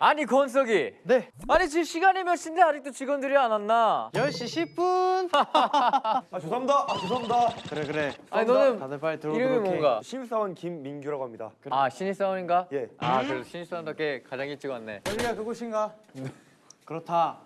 아니 권석이. 네. 아니 지금 시간이 몇 시인데 아직도 직원들이 안 왔나? 10시 10분. 아 죄송합니다. 아 죄송합니다. 그래 그래. 아니 너는 다들 빨리 들어오도록 이름이 해. 뭔가? 신입사원 김민규라고 합니다. 아 신입사원인가? 예. 아 그래도 신입사원답게 가장 일찍 왔네. 여기가 그곳인가? 그렇다.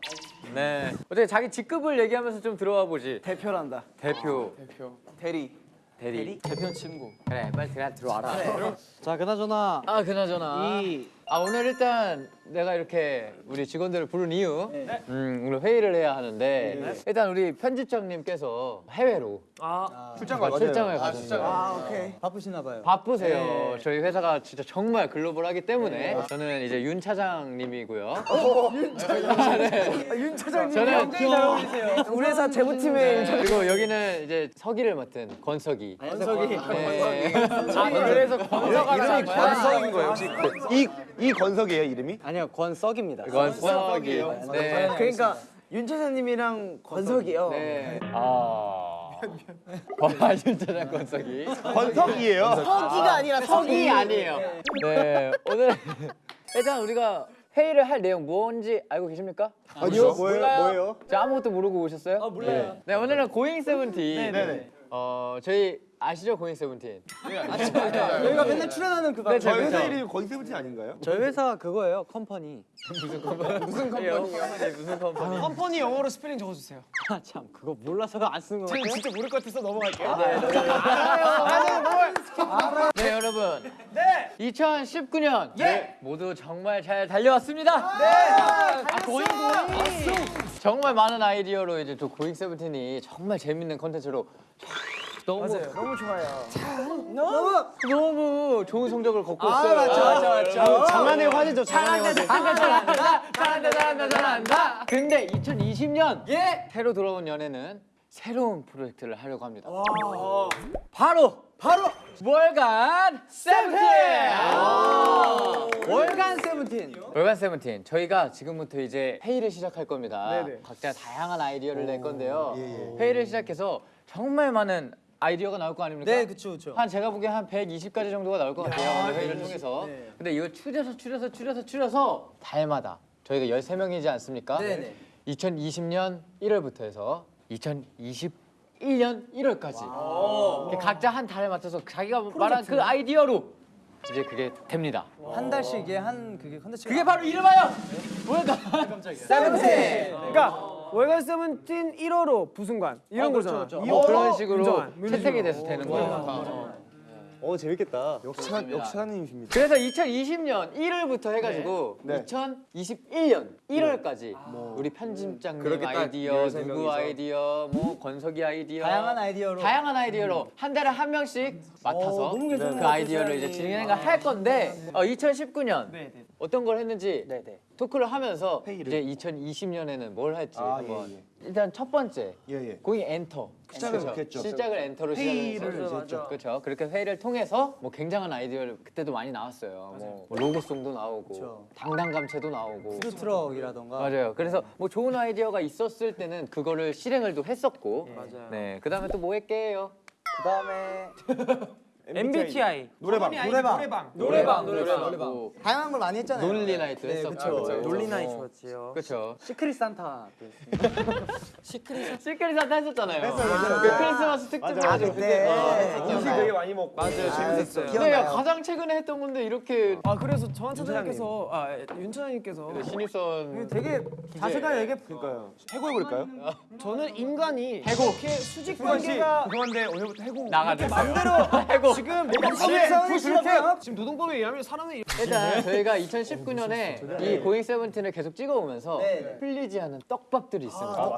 네. 어떻게 자기 직급을 얘기하면서 좀 들어와 보지. 대표란다. 대표. 대표. 대리. 대리. 대표 친구. 그래 빨리 들어 들어와라. 자 그나저나 아 그나저나. 이 아 오늘 일단 내가 이렇게 우리 직원들을 부른 이유 음, 오늘 회의를 해야 하는데 일단 우리 편집장님께서 해외로 출장 가- 가요. 출장을 가셨어요. 아 오케이. 바쁘시나 봐요. 바쁘세요. 저희 회사가 진짜 정말 글로벌하기 때문에 저는 이제 윤 차장님이고요. 윤 차장님. 저는 우리 회사 제보팀의 그리고 여기는 이제 서기를 맡은 권석이. 권석이. 네. 아 그래서 권석아 이름이 권석인 거예요 혹시? 이 이 권석이에요 이름이? 아니요 권석입니다. 권석이 네. 그러니까 윤 차장님이랑 권석이요. 네. 아. 와, 윤차장 권석이. 권석이에요. 석이가 아니라 석이 아니에요. 네. 오늘 일단 우리가 회의를 할 내용 뭔지 알고 계십니까? 아니요. 뭐예요? 뭐예요? 저 아무것도 모르고 오셨어요? 아, 몰라요. 네, 오늘은 고잉 세븐틴. 네 네. 어, 저희 아시죠? 고잉 세븐틴. 저희가 맨날 출연하는 그 방. 그쵸, 저희 회사. 이름이 권세븐틴 아닌가요? 저희 회사 그거예요 company. 무슨 company요? 무슨 company? company 영어로 스펠링 적어주세요. 아 참 그거 몰라서가 안쓴거 같아요. 진짜 모를 것 같아서 넘어갈게요. 네, 여러분. 네. 2019년 예. 모두 정말 잘 달려왔습니다. 네. 아, 고잉 고잉. 정말 많은 아이디어로 이제 또 고잉 세븐틴이 정말 재밌는 컨텐츠로 너무 너무 좋아요. 너무 너무 좋은 성적을 걷고 아 있어요. 맞죠 맞죠 맞죠. 장안의 화제죠 장안의 화제. 잘한다 잘한다 잘한다 잘한다 잘한다. 근데 2020년 예 새로 들어온 연애는 새로운 프로젝트를 하려고 합니다. 바로 바로 월간 세븐틴. 월간 세븐틴. 월간 세븐틴 저희가 지금부터 이제 회의를 시작할 겁니다. 각자 다양한 아이디어를 낼 건데요. 회의를 시작해서 정말 많은 아이디어가 나올 거 아닙니까? 네 그쵸 그쵸. 한 제가 보기엔 한 120가지 정도가 나올 것 같아요. 오늘 회의를 통해서. 근데 이거 추려서 추려서 추려서 추려서 달마다 저희가 13명이지 않습니까? 네 네. 2020년 1월부터 해서 2021년 1월까지 이렇게 각자 한 달에 맞춰서 자기가 말한 그 아이디어로 이제 그게 됩니다. 한 달씩에 한 그게 컨텐츠. 그게 바로 이름하여 월간 세븐틴. 그러니까 월간 세븐틴 1호로 부승관 이런 거잖아. 뭐 그런 식으로 민정환, 채택이 돼서 되는 거예요. 어 재밌겠다. 역시 한 역시 하나님이십니다. 그래서 2020년 1월부터 해가지고 네. 2021년 1월까지 우리 편집장님 아이디어, 13 누구. 아이디어, 뭐 권석이 아이디어, 다양한 아이디어로. 다양한 아이디어로 한 달에 한 명씩 맡아서 너무 괜찮은 그것 아이디어를 이제. 진행을 할 건데 어, 2019년 어떤 걸 했는지 네네. 토크를 하면서 회의를. 이제 2020년에는 뭘 할지 아, 한번 예, 예. 일단 첫 번째 예예. 고잉 엔터 시작을? 했죠. 시작을 엔터로 회의를 했죠. 그렇죠. 그렇게 회의를 통해서 뭐 굉장한 아이디어를 그때도 많이 나왔어요. 뭐, 뭐 로고송도 나오고 그쵸. 당당감체도 나오고 푸드트럭이라던가. 맞아요. 그래서 뭐 좋은 아이디어가 있었을 때는 그거를 실행을 또 했었고 맞아요. 네. 그다음에 또 뭐 했게요? 그다음에 MBTI 노래방. 노래방. 노래방 노래방. 다양한 걸 많이 했잖아요. 논리 나이트 네. 그쵸. 논리 나이 어, 좋았지요. 그렇죠. Secret Santa. 시크릿 산타 했었잖아요. 그 크리스마스 특집 맞아, 맞아. 그때. 음식 되게 많이 먹고. 맞아요, 재밌었어요. 네, 기억나요? 가장 최근에 했던 건데 이렇게 아 그래서 정한 차장님께서 아윤 차장님께서 신입선 되게 자세가 얘기 그러니까요. 해고해 버릴까요? 저는 인간이 해고 이렇게 수직 관계가 죄송한데 오늘부터 해고. 나가주세요. 맘대로 지금 시간이 시간이요? 지금 노동법에 의하면 사람이 일단 저희가 2019년에 이 고잉 세븐틴을 계속 찍어오면서 네. 풀리지 않은 떡밥들이 있습니다.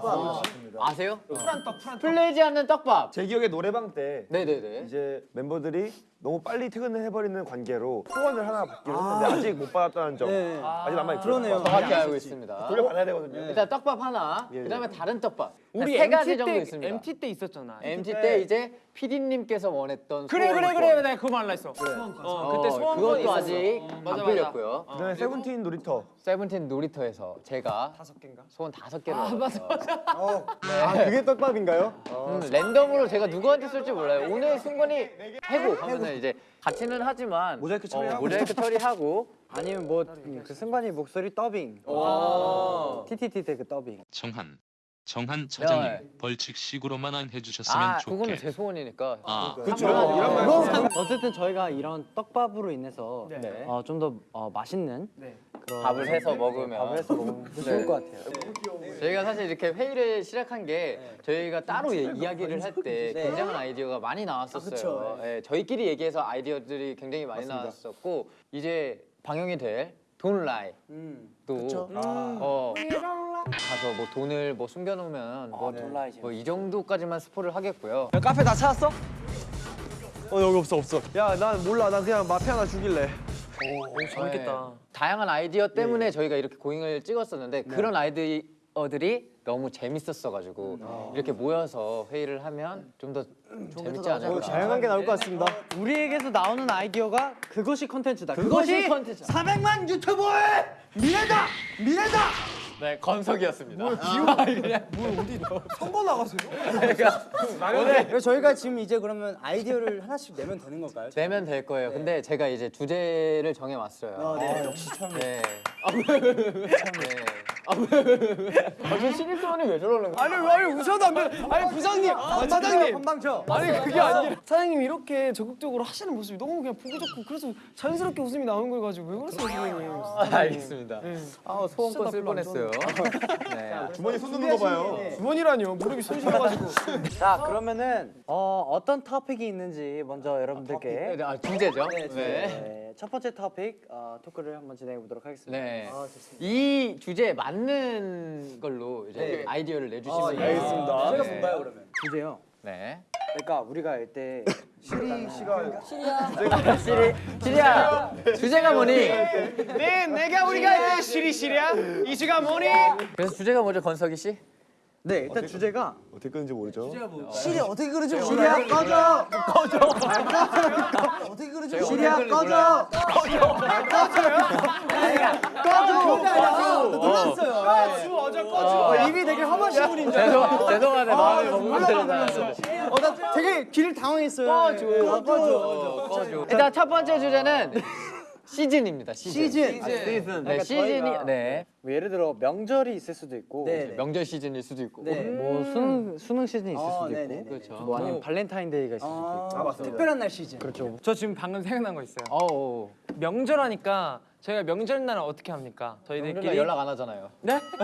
아세요? 프란떡 프란떡 풀리지 않는 떡밥. 제 기억에 노래방 때 네네네. 이제 멤버들이 너무 빨리 퇴근을 해버리는 관계로 소원을 하나 받기로 했는데 아 직 못 받았다는 점 네. 아 직 남아 있어요. 그러네요. 정확히 알고 있습니다. 돌려받아야 되거든요. 일단 떡밥 하나, 예. 그 다음에 다른 떡밥. 우리 세 가지 MT 정도 때 있습니다. MT 때 있었잖아. MT 때 이제 PD님께서 원했던 그래 그래 소원권. 그래 내가 그거 말라 했어. 어, 그때 소원권이 그것도 있었어. 아직 어, 안 맞아, 맞아. 풀렸고요. 그다음에 세븐틴 놀이터. 세븐틴 놀이터에서 제가 다섯 개인가? 소원 다섯 개를 받았어요. 아 그게 떡밥인가요? 음, 랜덤으로 제가 누구한테 쓸지 몰라요. 오늘 승관이 해고 하면은 이제 같이는 하지만 모자이크 어, 처리하고. 모자이크 처리하고 아니면 뭐 그 승관이 목소리 더빙. TTT 때 그 더빙. 정한 정한 차장님 네. 벌칙식으로만 안 해주셨으면 아 그거는 좋게 제 소원이니까. 아. 그렇죠. 이런 말 그건 어쨌든 저희가 이런 떡밥으로 인해서 네. 어, 좀더 어, 맛있는 네. 그런 밥을 해서 먹으면. 밥을 해서 먹으면 좋을 것 같아요. 저희가 사실 이렇게 회의를 시작한 게 저희가 따로 예- 이야기를 할 때 굉장한 아이디어가 많이 나왔었어요. 예, 저희끼리 얘기해서 아이디어들이 굉장히 많이 나왔었고 이제 방영이 될 돈라이 음. 또 어, 가서 뭐 돈을 뭐 숨겨놓으면 뭐, 돈라이 뭐이 정도까지만 스포를 하겠고요. 야 카페 다 찾았어? 어 여기 없어 없어. 야 난 몰라. 난 그냥 마피 하나 죽일래. 재밌겠다. 네. 다양한 아이디어 때문에 저희가 이렇게 고잉을 찍었었는데 그런 아이디어들이 너무 재밌었어가지고 이렇게 모여서 회의를 하면 좀 더 재밌지 않을까. 다양한 게 나올 것 같습니다. 우리에게서 나오는 아이디어가 그것이 컨텐츠다. 그것이 컨텐츠. 400만 유튜버의 미래다. 미래다. 네, 건석이었습니다. 선거 나가세요? 그래서 저희가 지금 이제 그러면 아이디어를 하나씩 내면 되는 건가요? 내면 될 거예요. 근데 제가 이제 주제를 정해 왔어요. 네, 역시 참. 네. 아, 왜? 네. 아, 왜? 아, 저 신입사원이 왜 저러는 거야? 아니 아니 웃어도 안 돼. 아니 부장님, 아, 사장님. 건방져. 아니 그게 아니라 사장님 이렇게 적극적으로 하시는 모습이 너무 그냥 보기 좋고 그래서 자연스럽게 웃음이 나오는 걸 가지고 왜 그러세요 선생님? 아, 알겠습니다. 아, 소원권 진짜 쓸 별로 안 뻔했어요. 네. 주머니 손 넣는 거 봐요. 주머니라니요 무릎이 손실해가지고. 자 그러면은 어, 어떤 토픽이 있는지 먼저 여러분들께 아, 주제죠? 네, 네. 네, 첫 번째 토픽 어, 토크를 한번 진행해 보도록 하겠습니다. 네. 아, 좋습니다. 이 주제에 맞는 걸로 이제 아이디어를 내주시면 돼요. 알겠습니다. 네. 제가 뭔가요 그러면? 주제요. 네. 그러니까 우리가 이때 시리 씨가 시리, 시리야, 주제가 뭐니? 네, 내가 우리가 할때 시리 시리야. 이슈가 뭐니? 그래서 주제가 뭐죠, 건석이 씨? 네 일단 주제가 어떻게 끄는지 모르죠. 시리 어떻게 그러지? 시리야 꺼져 꺼져 어떻게 그러지? 시리야 꺼져 꺼져 놀랐어요. 꺼주 어제 꺼주. 어, 입이 되게 험하신 분인 줄. 죄송, 죄송하네, 마음을 먹고 들었나. 어, 나 되게 길을 당황했어요. 네. 꺼줘, 꺼줘. 일단 첫 번째 주제는 시즌입니다, 시즌. 시즌. 아, 시즌. 네, 시즌이, 네. 뭐 예를 들어 명절이 있을 수도 있고 네. 명절 시즌일 수도 있고. 네. 뭐 수능, 수능 시즌이 있을 어, 수도 있고. 네네네. 그렇죠. 뭐 아니면 발렌타인데이가 있을 수도 있고. 아 맞습니다. 특별한 날 시즌. 그렇죠. 저 지금 방금 생각난 거 있어요. 어우, 명절 하니까 저희가 명절날 어떻게 합니까? 저희들끼리 연락 안 하잖아요. 네?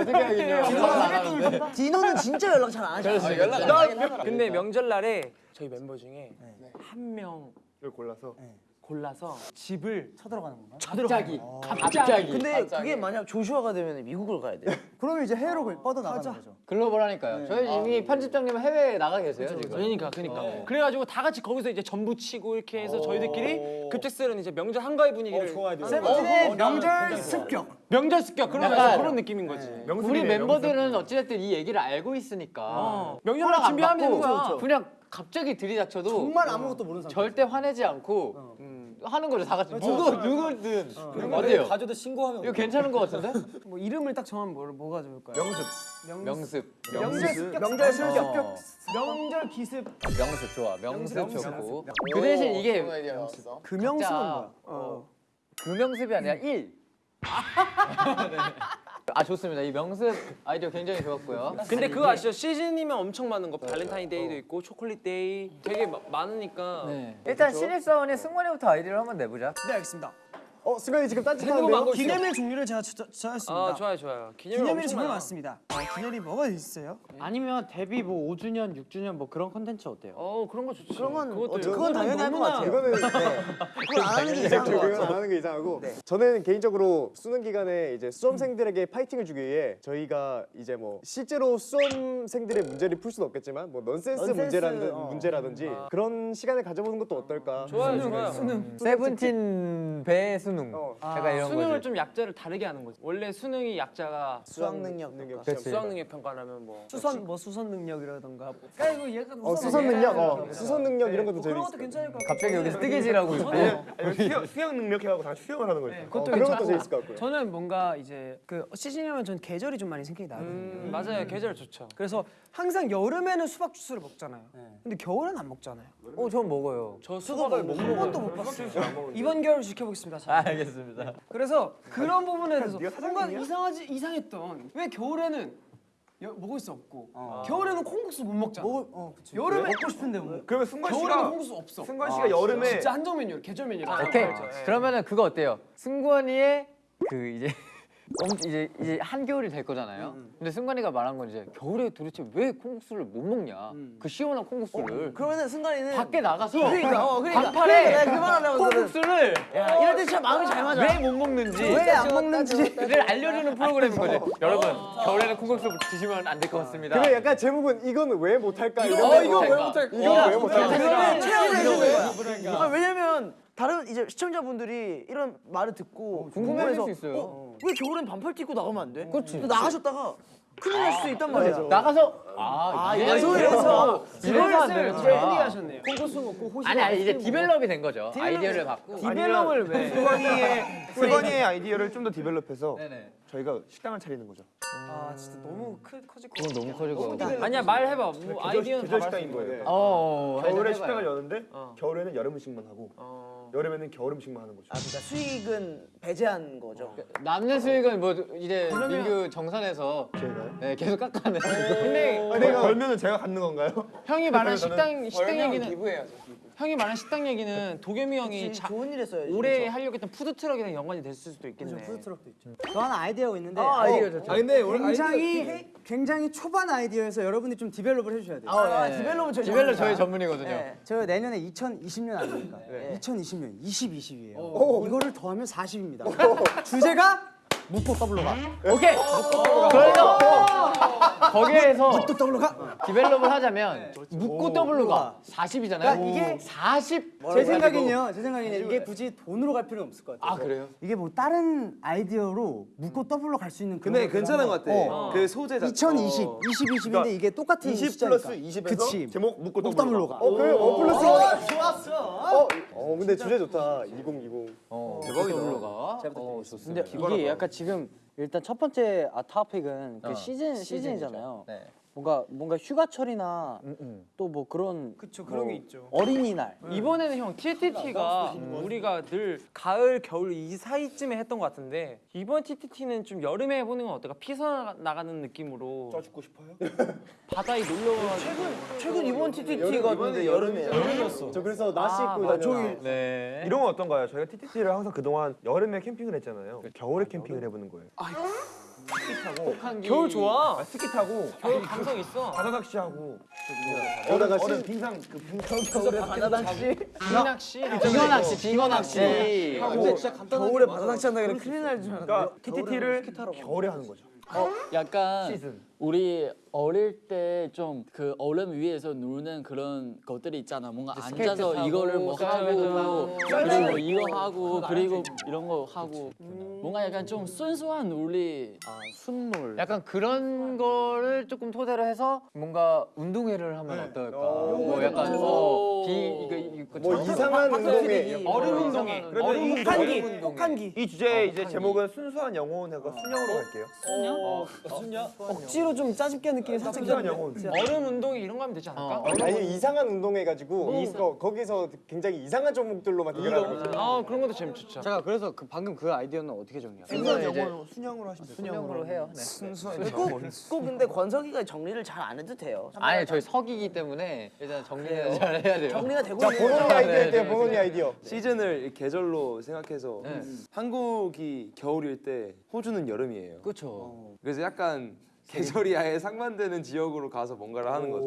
어떻게 하겠냐. 연락 안 하는데. 디노는 진짜 연락 잘 안 하죠. 그래서 연락 안 하잖아요. 근데 명절날에 저희 멤버 중에 한 명 이걸 골라서 골라서 집을 쳐들어가는 건가? 갑자기. 갑자기. 근데 그게 만약 조슈아가 되면 미국을 가야 돼. 그러면 이제 해외로 뻗어 나가는 거죠. 글로벌하니까요. 저희 이미 편집장님 은 해외에 나가 계세요 지금. 그러니까 그러니까 네. 그래가지고 다 같이 거기서 이제 전부 치고 이렇게 해서 저희들끼리 급작스런 이제 명절 한가위 분위기를 세븐틴의 명절 습격. 명절 습격 그런 그런 느낌인 거지. 우리 멤버들은 어찌됐든 이 얘기를 알고 있으니까 어. 안 준비하면 되는 거야. 그냥 갑자기 들이닥쳐도 정말 아무것도 모르는 상태. 절대 화내지 않고 음, 하는 거죠 다 같이 누구 누구든 어때요? 가져도 신고하면 이거 괜찮은 거 같은데? 뭐 이름을 딱 정하면 뭐, 뭐가 좋을까요? 명습. 명습. 명절 습격. 명절 습격. 어, 명절 기습. 명습 좋아. 명습 좋고. 그 대신 이게 금영습은 각자, 뭐야? 어, 그 명습이 아니라 일. 네. 아 좋습니다. 이 명습 아이디어 굉장히 좋았고요. 근데 그거 아시죠? 시즌이면 엄청 많은 거. 발렌타인데이도 있고 초콜릿 데이 되게 마- 많으니까. 네. 일단 신입사원의 승관이부터 아이디어를 한번 내보자. 네 알겠습니다. 어 승관이 지금 딴짓하는데요? 기념일 종류를 제가 저- 정했습니다. 아 좋아요 좋아요. 기념일 기념일이 엄청 정말. 많습니다. 어, 기념일이 뭐가 있어요? 아니면 데뷔 뭐 5주년, 6주년 뭐 그런 컨텐츠 어때요? 어 그런 거 좋지. 그런 건 그것도 어, 그건 당연히 할것 같아요. 이거는 그건 안 하는 게 이상한 것 그건 안 같아요. 하는 게 이상하고 네. 저는 개인적으로 수능 기간에 이제 수험생들에게 파이팅을 주기 위해 저희가 이제 뭐 실제로 수험생들의 문제를 풀 수는 없겠지만 뭐 넌센스, 넌센스, 문제라든 어. 문제라든지 그런 시간을 가져보는 것도 어떨까? 좋아요 좋아요. 세븐틴 배수 능. 어. 약간 이런 수능을 거지. 좀 약자를 다르게 하는 거지. 원래 수능이 약자가 수학 능력 능력. 수학 능력 평가라면 뭐 수선 뭐 수선 능력이라던가. 뭐. 그러니까 이거 약간 어, 수선 능력, 어, 수선 능력 이런 것도 그런 것도 재밌어. 괜찮을 것 같아요. 갑자기 여기서 뜨개질하고 있고. 수영, 수영 능력 해가지고 다 수영을 하는 거죠. 그것도 어, 그런 것도. 재밌을 것 같고요. 저는 뭔가 이제 그 시즌이면 전 계절이 좀 많이 생각이 나거든요. 음, 맞아요 계절 좋죠. 그래서 항상 여름에는 수박 주스를 먹잖아요. 근데 겨울엔 안 먹잖아요. 어, 전 먹어요. 저 수박을 못한 번도 못 봤어요. 이번 겨울 지켜보겠습니다. 저. 아, 알겠습니다. 그래서 그런 부분에 대해서 뭔가? 이상하지 이상했던 왜 겨울에는 여- 먹을 수 없고 겨울에는 콩국수 못 먹잖아. 먹을 어 그치. 여름에 먹고 싶은데 뭐. 그러면 승관 겨울에는 콩국수 없어. 승관 씨가 여름에 진짜 한정 메뉴, 계절 메뉴라. 오케이. 그러면은 그거 어때요? 승관이의 그 이제 엄- 이제 이제 한겨울이 될 거잖아요. 근데 승관이가 말한 건 이제 겨울에 도대체 왜 콩국수를 못 먹냐? 그 시원한 콩국수를 그러면은 순간에는 밖에 나가서 그러니까 어 그러니까 반팔에 그러니까 내가 그 말하려고 콩국수를 야, 이럴 때 진짜 마음이 잘 맞아. 왜 못 먹는지 왜 안 먹는지를 알려주는 프로그램인 거죠. 여러분 겨울에는 콩국수 드시면 안 될 것 같습니다. 그래 약간 제목은 이건 왜 못할까 이런 어, 거. 이거 왜 못할까? 이건 왜 못할까? 그러면 해주는 거야. 아, 왜냐면 다른 이제 시청자분들이 이런 말을 듣고 궁금해할 궁금해서 수 있어요. 어, 왜 겨울엔 반팔 티 입고 나가면 안 돼? 그렇지. 또 나가셨다가 큰일 날 수도 있단 말이야. 나가서 아, 이래서 이래서 이걸 되는구나. 하셨네요. 콩국수 먹고 호시. 아니 아니 이제 develop이 된 거죠. 아이디어를 갖고. develop을 왜? 승관이의 승관이의 아이디어를 좀 더 develop해서 네네. 저희가 식당을 차리는 거죠. 아 진짜 너무 크, 커질 것 그건 너무 커지고. 아니야 말해봐. 뭐 아이디어는 다 식당인 말할 수 거예요. 어. 겨울에. 식당을 여는데 어. 겨울에는 여름 음식만 하고 어. 여름에는 겨울 음식만 하는 거죠. 아 그러니까 수익은 배제한 거죠. 남는 수익은 뭐 이제 민규 정산해서 제가요? 네, 계속 깎아내. 근데 아, 내가 벌면은 제가 갖는 건가요? 형이 말한 식당 식당 얘기는 기부해야죠. 형이 말한 식당 얘기는 도겸이 형이 자, 좋은 일 했어야지. 올해 하려고 했던 푸드 트럭이랑 연관이 됐을 수도 있겠네. 푸드트럭도 있죠. 저 하나 아이디어가 있는데 아 아이디어 좋죠. 아 근데 굉장히 굉장히 초반 아이디어여서 여러분들이 좀 develop을 해주셔야 돼요. 아, 네. develop은 저희 develop 전문이다. 저희 전문이거든요. 네. 저 내년에 2020년 아닙니까? 네. 2020년 20, 20이에요. 이거를 더하면 40입니다. 주제가 묻고 더블로 가. 오케이. 그래서 거기에서 또 더블로 가. develop을 하자면 묻고 더블로 가. 40이잖아요. 그러니까 이게 40. 제 생각엔요. 제 생각에는 이게 굳이 돈으로 갈 필요는 없을 것 같아요. 아 그래요? 이게 뭐 다른 아이디어로 묻고 더블로 갈 수 있는 근데 괜찮은 것 같아. 한번- 그 소재 자체. 2020, 어. 20, 20인데 그러니까 이게 똑같은 20 숫자니까. 플러스 20에서 그치. 제목 묻고 묻고 더블로 더블로 가. 가. 어, 그래. 원 플러스 원. 좋았어. 어, 어, 근데 주제 좋다. 2020. 어, 대박이다. 더블로 가. 어. 근데 이게 약간 지금 일단 첫 번째 아 토픽은 그 어, 시즌. 시즌이잖아요. 네. 뭔가 뭔가 휴가철이나 음, 음. 또뭐 그런 그쵸 그런 뭐 게 있죠. 어린이날 이번에는 형 TTT가 우리가 늘 가을 겨울 이 사이쯤에 했던 것 같은데 이번 TTT는 좀 여름에 해보는 건 어떨까? 피서 나가는 느낌으로 쪄 죽고 싶어요? 바다에 놀러 가가지고 최근 이번 TTT가 근데 여름이에요. 저 그래서 나시 아, 입고 맞아. 다녀요. 네. 이런 건 어떤가요? 저희가 TTT를 항상 그동안 여름에 캠핑을 했잖아요. 겨울에 캠핑을 해보는 거예요. 겨울 좋아. 아, 스키 타고 겨울 감성 있어. 바다 낚시하고 얼음 얼음 빙상 그 빙상 겨울에 바다 낚시. 낚시. 빙어 낚시, 빙어 낚시. 하고 겨울에 바다 낚시 한다 그래 큰일 날 줄 알았는데. 그러니까 TTT를 겨울에 하는 거죠. 약간 우리 어릴 때 좀 그 얼음 위에서 노는 그런 것들이 있잖아. 뭔가 앉아서 타고, 이거를 뭐 하고 타고. 그리고 이거 하고 그리고 이런 거 하고 뭔가 약간 좀 순수한 놀이, 아, 순놀. 약간 그런 거를 조금 토대로 해서 뭔가 운동회를 하면 어떨까? 뭐 약간 어, 비 이거 이거 뭐 이상한 운동회 얼음 운동회. 얼음 운동회. 혹한기. 이 주제 이제 제목은 순수한 영혼하고 순영으로 갈게요. 억지로 반대로 좀 짜집게 느낌이 살짝 얼음 운동이 이런 거 하면 되지 않을까? 아니 이상한 운동해가지고 거, 거기서 굉장히 이상한 종목들로만 대결하는 거죠. 아 그런 것도 재밌죠. 제가 그래서 그 방금 그 아이디어는 어 떻게 정리해요? 순수한 영어로 순영으로 하시면 돼요. 순영으로 해요. 네. 꼭, 꼭 근데 권석이가 정리를 잘 안 해도 돼요. 아니 저희 석이기 때문에 일단 정리는 잘 해야 돼요. 정리가 되고 자 있는 본원이 거죠. 아이디어 네, 있대요. 네, 본원이 아이디어. 시즌을 계절로 생각해서 네. 한국이 겨울일 때 호주는 여름이에요. 그렇죠. 그래서 약간 계절이 아예 상반되는 지역으로 가서 뭔가를 하는 거죠.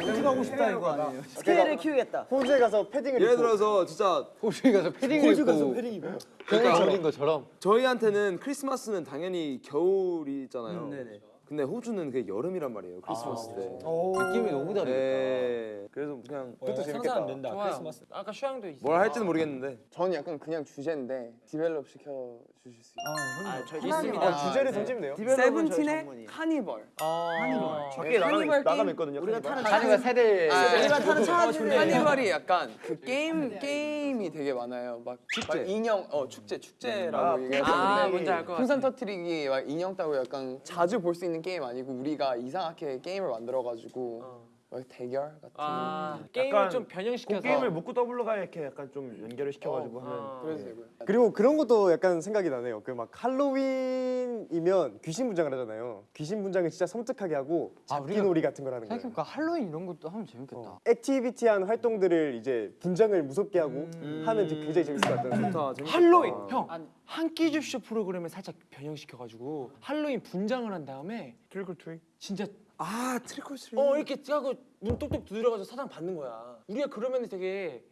호주 가고 싶다 이거 아니에요? 스케일을 키우겠다. 호주에 가서 패딩을 예를 입고 들어서 진짜 호주에 가서 패딩을 입고 패딩 입어. 그러니까 어린 것처럼 저희한테는 크리스마스는 당연히 겨울이잖아요. 음, 네네. 근데 호주는 그게 여름이란 말이에요. 크리스마스 때. 느낌이 너무 다르겠다. 네. 그래서 그냥 그것도 재밌겠다. 좋아요. 아까 슈양도 있어. 뭘 할지는 모르겠는데 저는 약간 그냥 주제인데 develop 시켜 주실 수 있어요. 아, 저희 있습니다. 어, 주제를 던지면 돼요. 세븐틴의 카니발. 아, 나가면, 카니발 나가면 게임? 있거든요. 우리가. 타는 자녀가 세대 우리가 타는 차 어, 카니발이 약간 그 게임 게임이 되게 많아요. 막 축제 인형 어 축제 축제라고 얘기해서 아, 뭔지 알것 같아. 풍선 터트리기 막 인형 따고 약간 자주 볼 수 있는 게임 아니고 우리가 이상하게 게임을 만들어 가지고 막 대결 같은 아 게임을 약간 좀 변형시켜서. 게임을 묻고 더블로 가 이렇게 약간 좀 연결을 시켜가지고 하면. 어. 그래서 되고요. 그리고 그런 것도 약간 생각이 나네요. 그 막 할로윈이면 귀신 분장을 하잖아요. 귀신 분장을 진짜 섬뜩하게 하고 잡기 놀이 같은 걸 하는 거예요. 생각해보니까 할로윈 이런 것도 하면 재밌겠다. activity한 활동들을 이제 분장을 무섭게 하고 하면 되게 굉장히 재밌을 것 같아요. 좋다. 재밌겠다. 할로윈 형. 한끼 줍쇼 프로그램을 살짝 변형시켜가지고 할로윈 분장을 한 다음에 trick or treat. 진짜 아 trick or treat. 어 이렇게 하고 문 똑똑 두드려가지고 사탕 받는 거야. 우리가 그러면 되게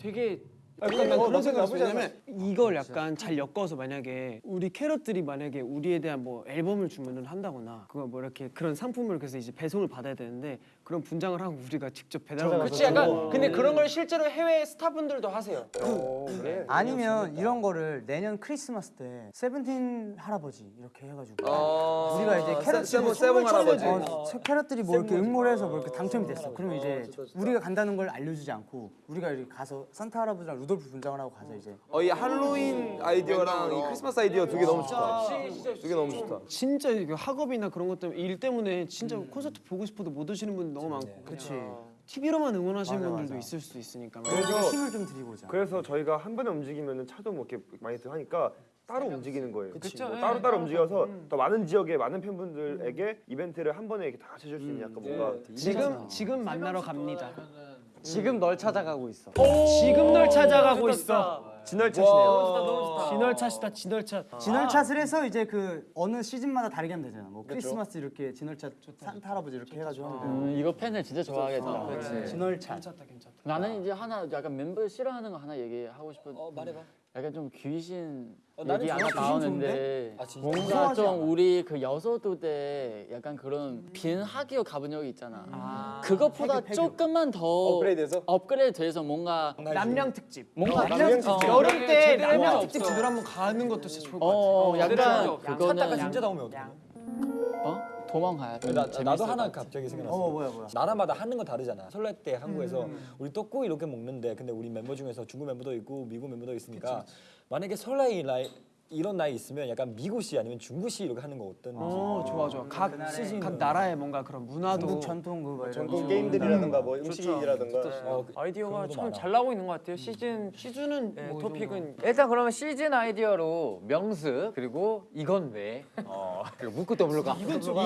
되게 약간 난 어, 그런 생각 나쁘지 않아. 이걸 약간 잘 엮어서 만약에 우리 캐럿들이 만약에 우리에 대한 뭐 앨범을 주문을 한다거나 그거 뭐 이렇게 그런 상품을 그래서 이제 배송을 받아야 되는데 그런 분장을 하고 우리가 직접 배달하고 그치 약간 근데 그런 걸 실제로 해외 스타분들도 하세요. 아니면 이런 거를 내년 크리스마스 때 세븐틴 할아버지 이렇게 해가지고 어, 우리가 이제 캐럿들이 세븐 할아버지. 어, 세- 캐럿들이 뭐 이렇게 응모를 해서 뭐 이렇게 당첨이 됐어. 그러면 이제 우리가 간다는 걸 알려주지 않고 우리가 이렇게 가서 산타 할아버지랑 루돌프 분장을 하고 가서 이제. 어, 이 할로윈 아이디어랑 이 크리스마스 아이디어 두 개 너무 좋다. 두 개 너무 좋다. 진짜 이거 학업이나 그런 것 때문에 일 때문에 진짜 콘서트 보고 싶어도 못 오시는 분들 너무 많고 그치. TV로만 응원하시는 분들도 있을 수도 있으니까 그래서 힘을 좀 드리고자. 그래서 저희가 한 번에 움직이면 차도 뭐 이렇게 많이 들 하니까 따로 움직이는 거예요. 그쵸. 뭐 예. 따로 따로 움직여서 더 많은 지역의 많은 팬분들에게 이벤트를 한 번에 이렇게 다 같이 해줄 수 있는 약간 뭔가 지금 지금 만나러 갑니다. 지금 널 찾아가고 있어. 지금 널 찾아가고 있어. 진월차시네요. 진월차시다 진월차. 진월찻을 해서 이제 그 어느 시즌마다 다르게 하면 되잖아. 뭐 크리스마스 이렇게 진월찻 산타 할아버지 이렇게 해가지고 하면. 음, 이거 팬을 진짜 좋아하겠다. 네. 괜찮다. 나는 이제 하나 약간 멤버 싫어하는 거 하나 얘기하고 싶은. 어 말해봐. 약간 좀 귀신 얘기 하나 나오는데 뭔가 무서워하지 좀 않아. 우리 그 여서도 때 약간 그런 빈 학교 가본 적이 있잖아. 그것보다 조금만 더 업그레이드해서? 업그레이드 돼서 뭔가 남양 특집. 뭔가 남양 특집. 어, 여름 때 해본 특집. 제대로 한번 가는 것도 진짜 좋을 것 같아. 어 약간 제대로 그거는 진짜 나오면 어떡해? 어 도망가야 돼. 나, 나도 하나 갑자기 생각났어. 어 뭐야 뭐야. 나라마다 하는 거 다르잖아. 설날 때 한국에서 우리 떡국 이렇게 먹는데 근데 우리 멤버 중에서 중국 멤버도 있고 미국 멤버도 있으니까 만약에 설날 나이 이런 나이 있으면 약간 미국시 아니면 중국시 이렇게 하는 거 어떤지. 어 좋아 좋아. 각 시즌. 각 나라의 뭔가 그런 문화도 중국 전통 그거 전통 거. 게임들이라든가 뭐 음식이라든가 어, 그- 아이디어가 참 많아. 잘 나오고 있는 것 같아요. 시즌 시즌은 네, 뭐 토픽은 일단 그러면 시즌 아이디어로 명수 그리고 이건 왜 어, 그리고 묵고 더블로가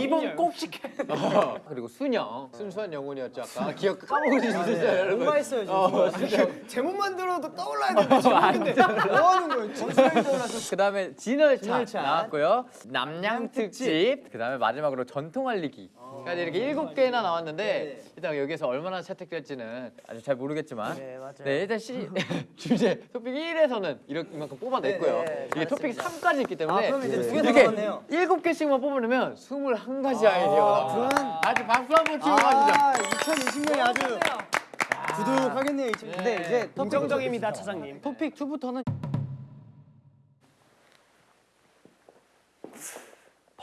이번 꼭 지켜. 어, 그리고 순영 순수한 영혼이었죠 아까 기억 까먹을 수 있었어요 여러분 뭔가 했어요 지금. 어, 진짜. 제목만 들어도 떠올라야 되는데 제목인데 뭐 하는 거예요? 그 다음 에 진월차 진월차. 나왔고요. 남양 특집. 그 다음에 마지막으로 전통 알리기 까지 이렇게 일곱 개나 나왔는데 일단 여기서 얼마나 채택될지는 아직 잘 모르겠지만. 네, 맞아요. 네 일단 시 주제 토픽 1에서는 이만큼 뽑아냈고요. 네, 네, 이게 토픽 3까지 있기 때문에 아, 그럼 이제 이렇게 남았네요. 일곱 개씩만 뽑으면 21가지 아이디어가 나와요 아주 박수 한번 치고 가시죠. 아 2020년이 아주 두둑하겠네요. 이 친구. 근데 이제 긍정적입니다 차장님. 토픽 2부터는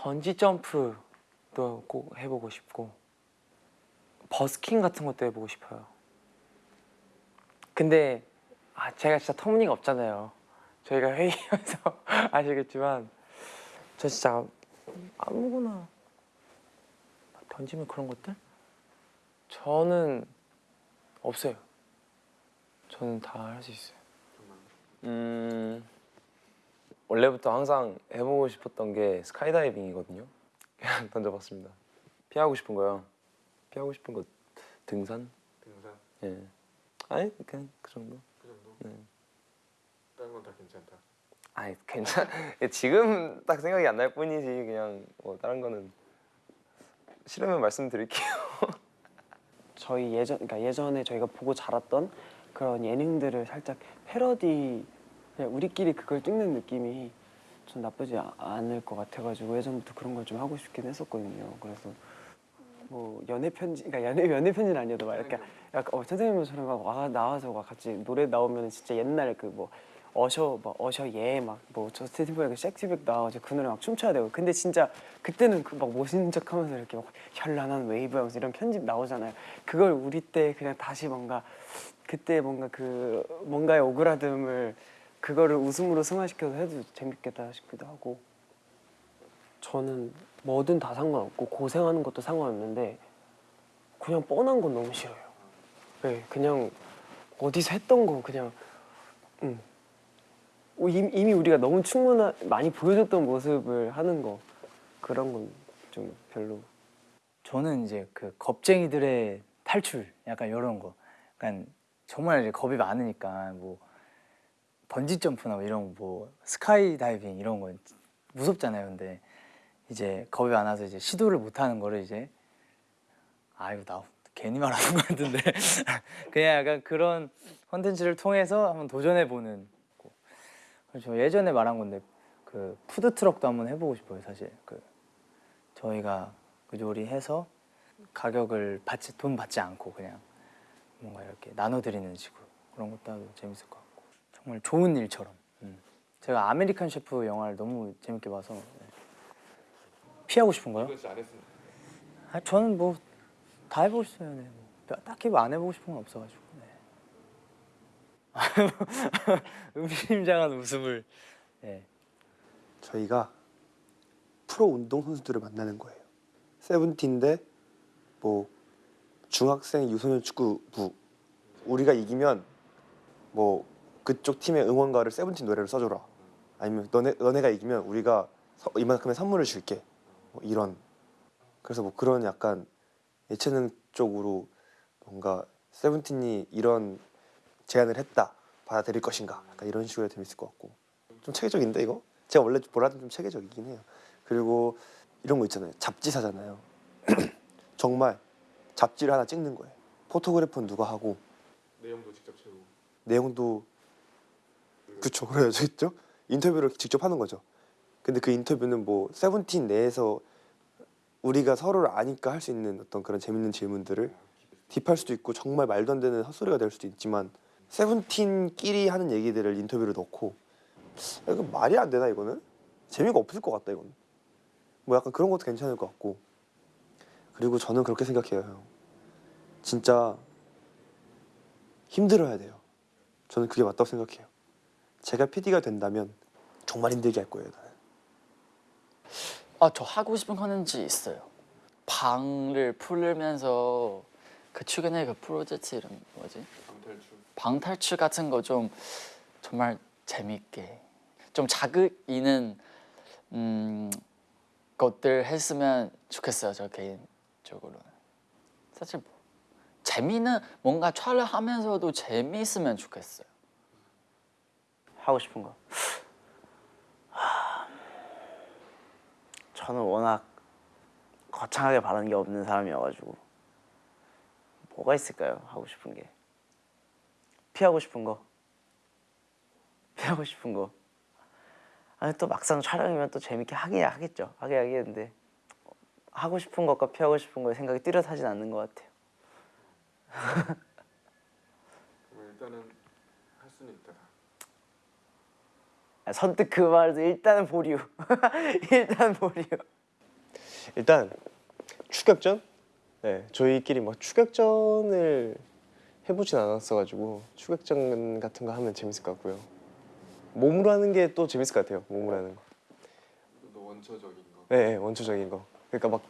번지 점프도 꼭 해보고 싶고 버스킹 같은 것도 해보고 싶어요. 근데 아 제가 진짜 터무니가 없잖아요. 저희가 회의하면서 아시겠지만 저 진짜 아무거나 던지면 그런 것들? 저는 없어요. 저는 다 할 수 있어요. 음 원래부터 항상 해보고 싶었던 게 스카이다이빙이거든요. 그냥 던져봤습니다. 피하고 싶은 거요. 피하고 싶은 거 등산? 등산. 예. 아니 그냥 그 정도. 그 정도. 네. 다른 건 다 괜찮다. 아니 괜찮. 지금 딱 생각이 안 날 뿐이지 그냥 뭐 다른 거는 싫으면 말씀드릴게요. 저희 예전 그러니까 예전에 저희가 보고 자랐던 그런 예능들을 살짝 패러디 그냥 우리끼리 그걸 찍는 느낌이 전 나쁘지 아- 않을 것 같아가지고 예전부터 그런 걸 좀 하고 싶긴 했었거든요. 그래서 뭐 연애 편지, 그러니까 연애 연애 편지는 아니어도 막 이렇게 약간 어, 선생님처럼 막 와 나와서 막 같이 노래 나오면 진짜 옛날 그 뭐 어셔 막 어셔 예막뭐 저스틴 팀버레이크 섹시백 나와가지고 그 노래 막 춤춰야 되고 근데 진짜 그때는 그 막 멋있는 척하면서 이렇게 막 현란한 웨이브 하면서 이런 편집 나오잖아요. 그걸 우리 때 그냥 다시 뭔가 그때 뭔가 그 뭔가의 오그라듦을 그거를 웃음으로 승화시켜서 해도 재밌겠다 싶기도 하고 저는 뭐든 다 상관없고 고생하는 것도 상관없는데 그냥 뻔한 건 너무 싫어요. 네, 그냥 어디서 했던 거 그냥 음. 어, 이미, 우리가 너무 충분한 많이 보여줬던 모습을 하는 거 그런 건 좀 별로. 저는 이제 그 겁쟁이들의 탈출 약간 이런 거 약간 정말 이제 겁이 많으니까 뭐 번지 점프나 뭐 이런 뭐 스카이 다이빙 이런 거 무섭잖아요. 근데 이제 겁이 많아서 이제 시도를 못 하는 거를 이제 아이고 나 괜히 말하는 것 같은데. 그냥 약간 그런 컨텐츠를 통해서 한번 도전해 보는 저 예전에 말한 건데 그 푸드 트럭도 한번 해보고 싶어요 사실. 그 저희가 그 요리해서 가격을 받지 돈 받지 않고 그냥 뭔가 이렇게 나눠드리는 식으로. 그런 것도 재밌을 것 같고 정말 좋은 일처럼 음. 제가 아메리칸 셰프 영화를 너무 재밌게 봐서 네. 피하고 싶은 거요? 아, 저는 뭐 다 해보고 싶어요. 네. 뭐. 딱히 뭐 안 해보고 싶은 건 없어가지고. 네. 의미심장한 웃음을. 네. 저희가 프로 운동 선수들을 만나는 거예요. 세븐틴데 뭐 중학생 유소년 축구부 우리가 이기면 뭐 그쪽 팀의 응원가를 세븐틴 노래로 써줘라. 아니면 너네 너네가 이기면 우리가 서- 이만큼의 선물을 줄게. 뭐 이런. 그래서 뭐 그런 약간 예체능 쪽으로 뭔가 세븐틴이 이런 제안을 했다. 받아들일 것인가. 약간 이런 식으로 재밌을 것 같고. 좀 체계적인데 이거? 제가 원래 뭐라든 좀 체계적이긴 해요. 그리고 이런 거 있잖아요. 잡지사잖아요. 정말 잡지를 하나 찍는 거예요. 포토그래퍼는 누가 하고? 내용도 직접 채우고. 내용도 그쵸 그래야겠죠? 인터뷰를 직접 하는 거죠. 근데 그 인터뷰는 뭐 세븐틴 내에서 우리가 서로를 아니까 할 수 있는 어떤 그런 재밌는 질문들을 딥할 수도 있고 정말 말도 안 되는 헛소리가 될 수도 있지만 세븐틴끼리 하는 얘기들을 인터뷰를 넣고 야, 이거 말이 안 되나 이거는? 재미가 없을 것 같다 이거는 뭐 약간 그런 것도 괜찮을 것 같고. 그리고 저는 그렇게 생각해요 형. 진짜 힘들어야 돼요. 저는 그게 맞다고 생각해요 제가 PD가 된다면 정말 힘들게 할 거예요 나는 아, 저 하고 싶은 컨텐츠 있어요. 방을 풀면서 그 최근에 그 프로젝트 이름 뭐지? 방탈출. 방탈출 같은 거 좀 정말 재밌게 좀 자극 있는 음, 것들 했으면 좋겠어요. 저 개인적으로는 사실 뭐 재미는 뭔가 촬영하면서도 재미있으면 좋겠어요. 하고 싶은 거. 저는 워낙 거창하게 바라는 게 없는 사람이어가지고 뭐가 있을까요? 하고 싶은 게 피하고 싶은 거. 피하고 싶은 거. 아니 또 막상 촬영이면 또 재밌게 하긴 하겠죠. 하긴 하겠는데 하고 싶은 것과 피하고 싶은 거에 생각이 뚜렷하진 않는 것 같아요. 일단은 할 수는 있다. 아, 선뜻 그 말도 일단은 보류. 일단 보류. 일단 추격전? 네, 저희끼리 뭐 추격전을 해보진 않았어가지고 추격전 같은 거 하면 재밌을 것 같고요. 몸으로 하는 게 또 재밌을 것 같아요. 몸으로 하는 거. 또 원초적인 거. 네, 네, 원초적인 거. 그러니까 막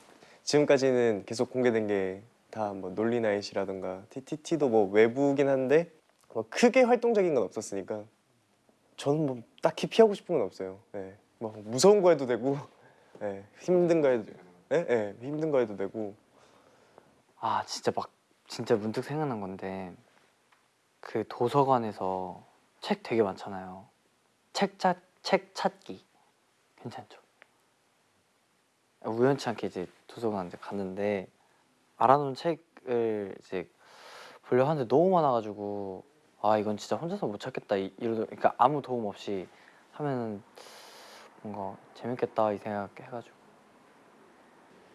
지금까지는 계속 공개된 게 다 뭐 논리나잇이라든가 TTT도 뭐 외부긴 한데 뭐 크게 활동적인 건 없었으니까 저는 뭐 딱히 피하고 싶은 건 없어요. 예. 뭐 무서운 거 해도 되고, 예. 힘든 거 해도, 예? 예. 힘든 거 해도 되고. 아 진짜 막 진짜 문득 생각난 건데 그 도서관에서 책 되게 많잖아요. 책 찾 책 찾기 괜찮죠? 우연치 않게 이제 도서관 이제 갔는데 알아놓은 책을 이제 보려 하는데 너무 많아가지고 아 이건 진짜 혼자서 못 찾겠다 이- 이러더 그러니까 아무 도움 없이 하면 뭔가 재밌겠다 이 생각 해가지고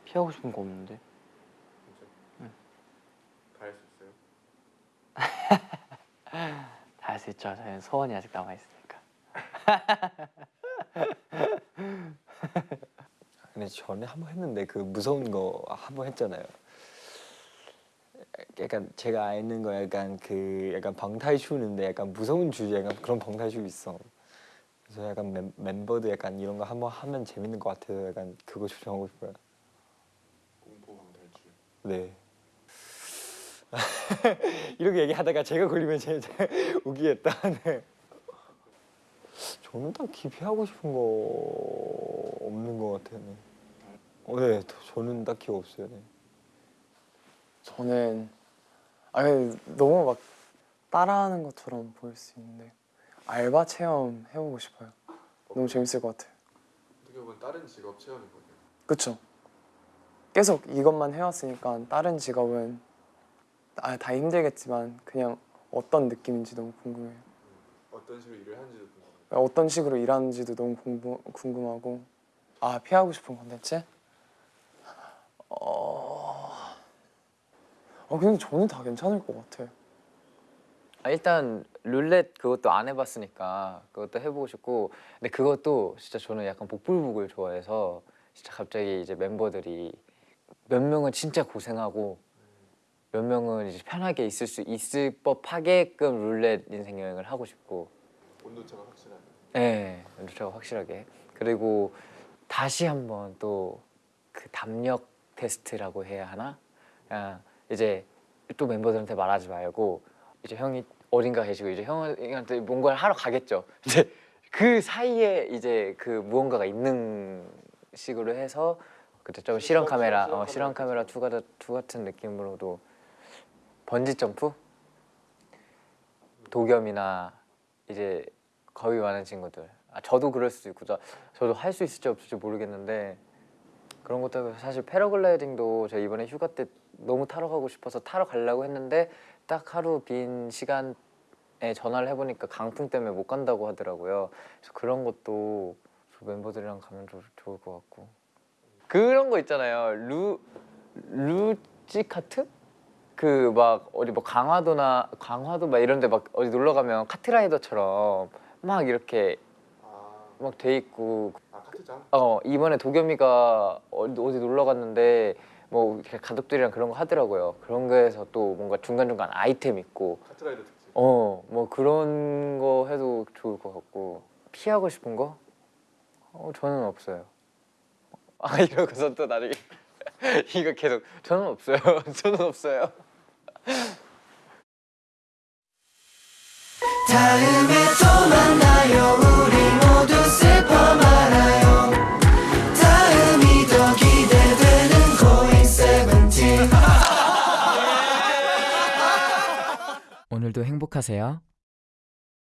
피하고 싶은 거 없는데 다할 수 있어요? 다 할 수 있죠. 저희는 소원이 아직 남아 있으니까. 근데 전에 한 번 했는데 그 무서운 거 한 번 했잖아요. 약간 제가 아는 거 약간 그 약간 방탈출인데 약간 무서운 주제 약간 그런 방탈출 있어. 그래서 약간 멤, 멤버들 약간 이런 거 한번 하면 재밌는 것 같아서 약간 그거 조정하고 싶어요. 공포 방탈출. 네. 이렇게 얘기하다가 제가 걸리면 진짜 웃기겠다. 네. 저는 딱히 피하고 싶은 거 없는 것 같아요. 네. 어, 네, 저는 딱히 없어요. 네. 저는 아니 너무 막 따라하는 것처럼 보일 수 있는데 알바 체험 해보고 싶어요. 너무 재밌을 것 같아요. 어떻게 보면 다른 직업 체험이거든요. 그쵸? 계속 이것만 해왔으니까 다른 직업은 아, 다 힘들겠지만 그냥 어떤 느낌인지 너무 궁금해요. 어떤 식으로 일을 하는지도 궁금해요. 어떤 식으로 일하는지도 너무 궁금, 궁금하고 아 피하고 싶은 컨텐츠? 어... 어 근데 저는 다 괜찮을 것 같아요. 아, 일단 룰렛 그것도 안 해봤으니까 그것도 해보고 싶고 근데 그것도 진짜 저는 약간 복불복을 좋아해서 진짜 갑자기 이제 멤버들이 몇 명은 진짜 고생하고 몇 명은 이제 편하게 있을 수 있을 법하게끔 룰렛 인생 여행을 하고 싶고 온도차가 확실하게. 네, 온도차가 확실하게 그리고 다시 한번 또 그 담력 테스트라고 해야 하나? 그냥 이제 또 멤버들한테 말하지 말고 이제 형이 어딘가 계시고 이제 형한테 뭔가를 하러 가겠죠. 이제 그 사이에 이제 그 무언가가 있는 식으로 해서 그때 좀 실험 카메라, 어, 실험 카메라 two 같은 two 같은 느낌으로도 번지 점프, 도겸이나 이제 겁이 많은 친구들. 아, 저도 그럴 수도 있고 저, 저도 할 수 있을지 없을지 모르겠는데 그런 것도 사실 패러글라이딩도 제가 이번에 휴가 때 너무 타러 가고 싶어서 타러 가려고 했는데 딱 하루 빈 시간에 전화를 해보니까 강풍 때문에 못 간다고 하더라고요. 그래서 그런 것도 저 멤버들이랑 가면 좀 좋을 것 같고 그런 거 있잖아요. 루 루찌카트? 그 막 어디 뭐 강화도나 강화도 막 이런데 막 어디 놀러 가면 카트라이더처럼 막 이렇게 막 돼 있고 아 카트장? 어 이번에 도겸이가 어디, 어디 놀러 갔는데 뭐 이렇게 가족들이랑 그런 거 하더라고요. 그런 거에서 또 뭔가 중간 중간 아이템 있고 카트라이더 특집. 어 뭐 그런 거 해도 좋을 것 같고 피하고 싶은 거? 어 저는 없어요. 아 이러고서 또 나중에 이거 계속 저는 없어요. 저는 없어요. 오늘도 행복하세요.